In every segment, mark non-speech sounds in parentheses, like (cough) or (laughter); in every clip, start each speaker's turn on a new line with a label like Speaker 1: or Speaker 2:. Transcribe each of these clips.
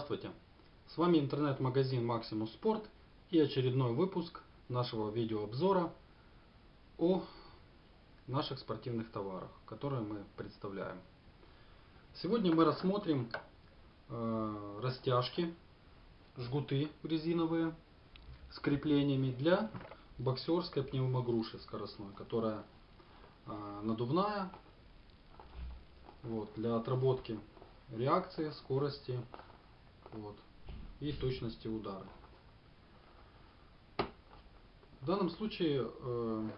Speaker 1: Здравствуйте! С вами интернет-магазин Maximus Sport и очередной выпуск нашего видеообзора о наших спортивных товарах, которые мы представляем. Сегодня мы рассмотрим э, растяжки, жгуты резиновые с креплениями для боксерской пневмогруши скоростной, которая э, надувная вот, для отработки реакции, скорости вот, и точности удара. В данном случае э,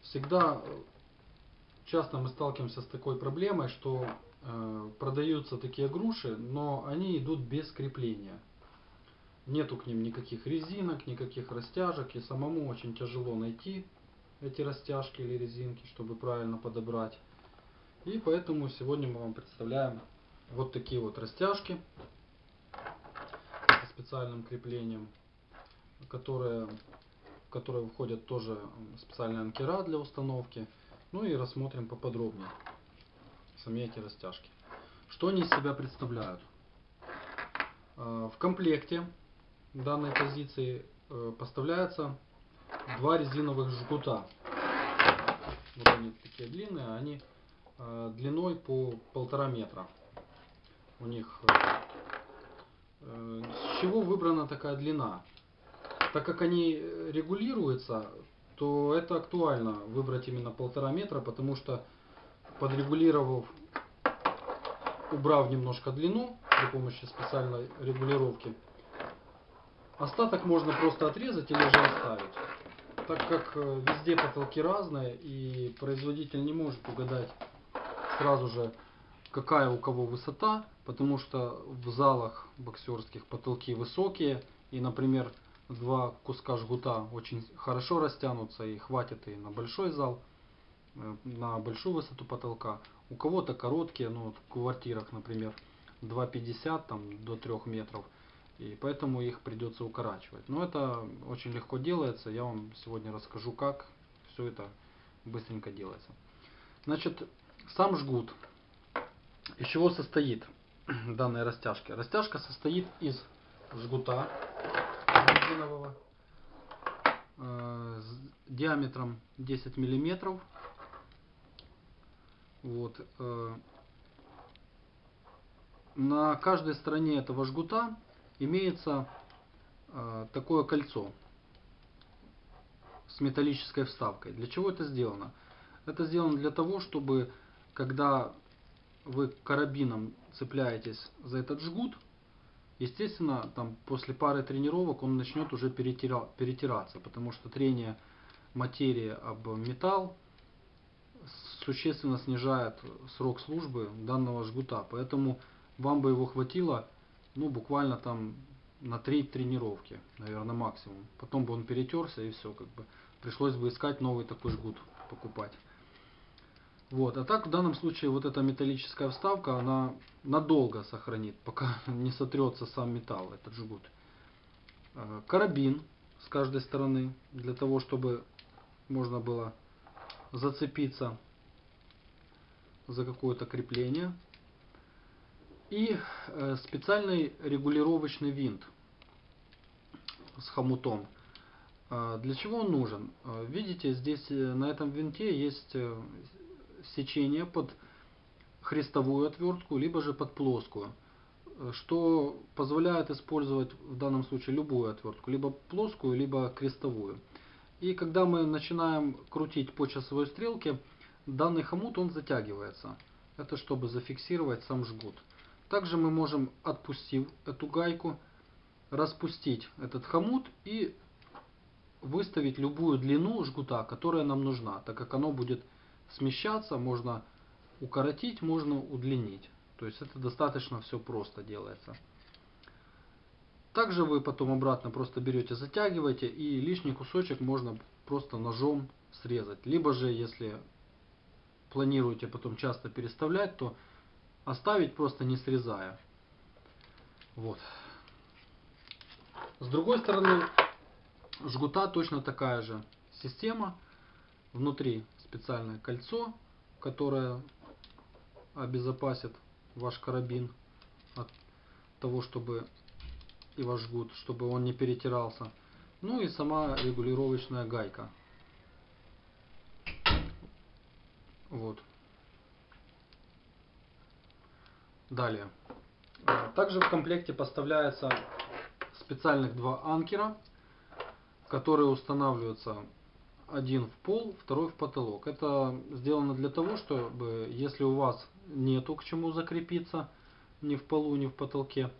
Speaker 1: всегда часто мы сталкиваемся с такой проблемой, что э, продаются такие груши, но они идут без крепления. Нету к ним никаких резинок, никаких растяжек, и самому очень тяжело найти эти растяжки или резинки, чтобы правильно подобрать. И поэтому сегодня мы вам представляем вот такие вот растяжки со специальным креплением, которые, в которые входят тоже специальные анкера для установки. Ну и рассмотрим поподробнее сами эти растяжки. Что они из себя представляют? А, в комплекте данной позиции э, поставляется два резиновых жгута. Вот они такие длинные, они Э, длиной по полтора метра. У них э, э, с чего выбрана такая длина? Так как они регулируются, то это актуально выбрать именно полтора метра, потому что подрегулировав, убрав немножко длину при помощи специальной регулировки, остаток можно просто отрезать или же оставить. Так как везде потолки разные и производитель не может угадать сразу же, какая у кого высота, потому что в залах боксерских потолки высокие, и, например, два куска жгута очень хорошо растянутся и хватит и на большой зал, э, на большую высоту потолка. У кого-то короткие, ну в квартирах, например, 2,50 там, до 3 метров, и поэтому их придется укорачивать. Но это очень легко делается, я вам сегодня расскажу, как все это быстренько делается. Значит, сам жгут. Из чего состоит (clears throat) данная растяжка? Растяжка состоит из жгута резинового э, с диаметром 10 миллиметров. Вот. Э, на каждой стороне этого жгута имеется э, такое кольцо с металлической вставкой. Для чего это сделано? Это сделано для того, чтобы когда вы карабином цепляетесь за этот жгут, естественно, там после пары тренировок он начнет уже перетира, перетираться, потому что трение материи об металл существенно снижает срок службы данного жгута. Поэтому вам бы его хватило ну, буквально там на три тренировки, наверное, максимум. Потом бы он перетерся и все, как бы пришлось бы искать новый такой жгут покупать. Вот. А так в данном случае вот эта металлическая вставка, она надолго сохранит, пока (laughs) не сотрется сам металл, этот жгут. Э, карабин с каждой стороны, для того, чтобы можно было зацепиться за какое-то крепление. И э, специальный регулировочный винт с хомутом. Э, для чего он нужен? Видите, здесь на этом винте есть сечение под хрестовую отвертку, либо же под плоскую, что позволяет использовать в данном случае любую отвертку, либо плоскую, либо крестовую. И когда мы начинаем крутить по часовой стрелке, данный хомут он затягивается. Это чтобы зафиксировать сам жгут. Также мы можем, отпустив эту гайку, распустить этот хомут и выставить любую длину жгута, которая нам нужна, так как оно будет смещаться, можно укоротить, можно удлинить. То есть это достаточно все просто делается. Также вы потом обратно просто берете, затягиваете и лишний кусочек можно просто ножом срезать. Либо же, если планируете потом часто переставлять, то оставить просто не срезая. Вот. С другой стороны, жгута точно такая же система. Внутри специальное кольцо, которое обезопасит ваш карабин от того, чтобы и ваш жгут, чтобы он не перетирался. Ну и сама регулировочная гайка. Вот. Далее. Также в комплекте поставляется специальных два анкера, которые устанавливаются один в пол, второй в потолок. Это сделано для того, чтобы если у вас нету к чему закрепиться ни в полу, ни в потолке,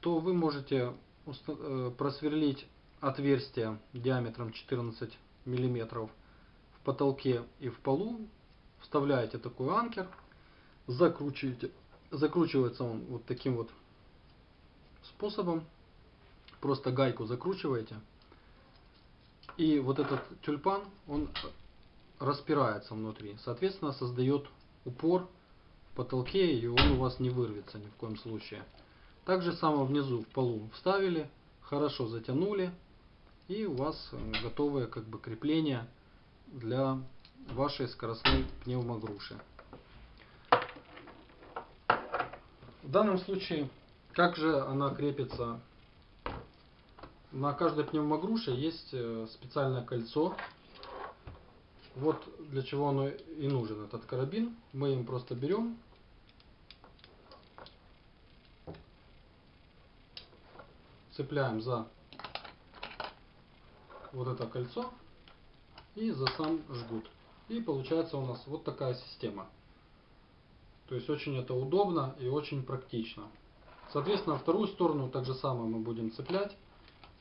Speaker 1: то вы можете э, просверлить отверстие диаметром 14 миллиметров в потолке и в полу, вставляете такой анкер, закручиваете, закручивается он вот таким вот способом, просто гайку закручиваете, и вот этот тюльпан, он распирается внутри, соответственно создает упор в потолке, и он у вас не вырвется ни в коем случае. Также само внизу в полу вставили, хорошо затянули, и у вас э, готовое как бы крепление для вашей скоростной пневмогруши. В данном случае, как же она крепится? На каждой пневмогруше есть э, специальное кольцо. Вот для чего оно и нужен, этот карабин. Мы им просто берем цепляем за вот это кольцо и за сам жгут. И получается у нас вот такая система. То есть очень это удобно и очень практично. Соответственно, вторую сторону так же самое мы будем цеплять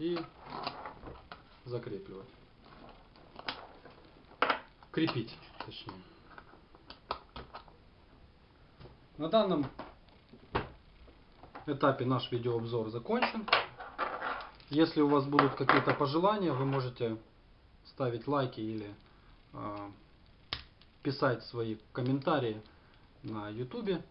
Speaker 1: и закрепливать. Крепить, точнее. На данном этапе наш видеообзор закончен. Если у вас будут какие-то пожелания, вы можете ставить лайки или э, писать свои комментарии на YouTube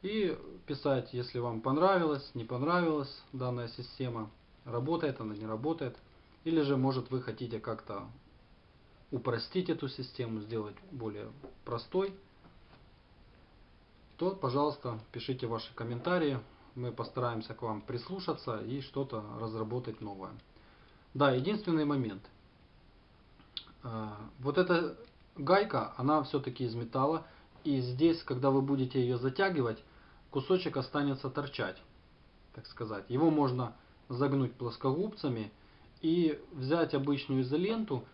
Speaker 1: и писать, если вам понравилось, не понравилась данная система, работает она, не работает, или же может вы хотите как-то упростить эту систему, сделать более простой, то, пожалуйста, пишите ваши комментарии мы постараемся к вам прислушаться и что-то разработать новое. Да, единственный момент. А, вот эта гайка, она все-таки из металла. И здесь, когда вы будете ее затягивать, кусочек останется торчать, так сказать. Его можно загнуть плоскогубцами и взять обычную изоленту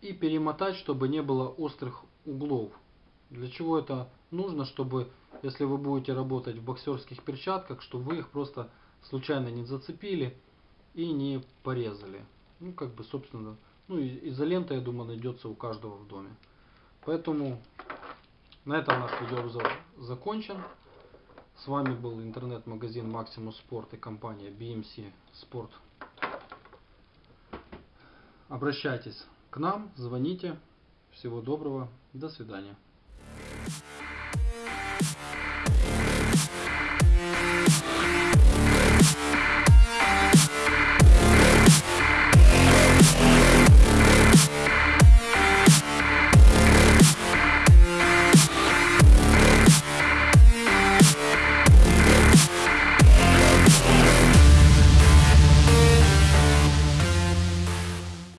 Speaker 1: и перемотать, чтобы не было острых углов. Для чего это нужно? Чтобы если вы будете работать в боксерских перчатках, чтобы вы их просто случайно не зацепили и не порезали. Ну, как бы, собственно, ну, изолента, я думаю, найдется у каждого в доме. Поэтому на этом наш видеообзор закончен. С вами был интернет-магазин Maximus Sport и компания BMC Sport. Обращайтесь к нам, звоните. Всего доброго, до свидания.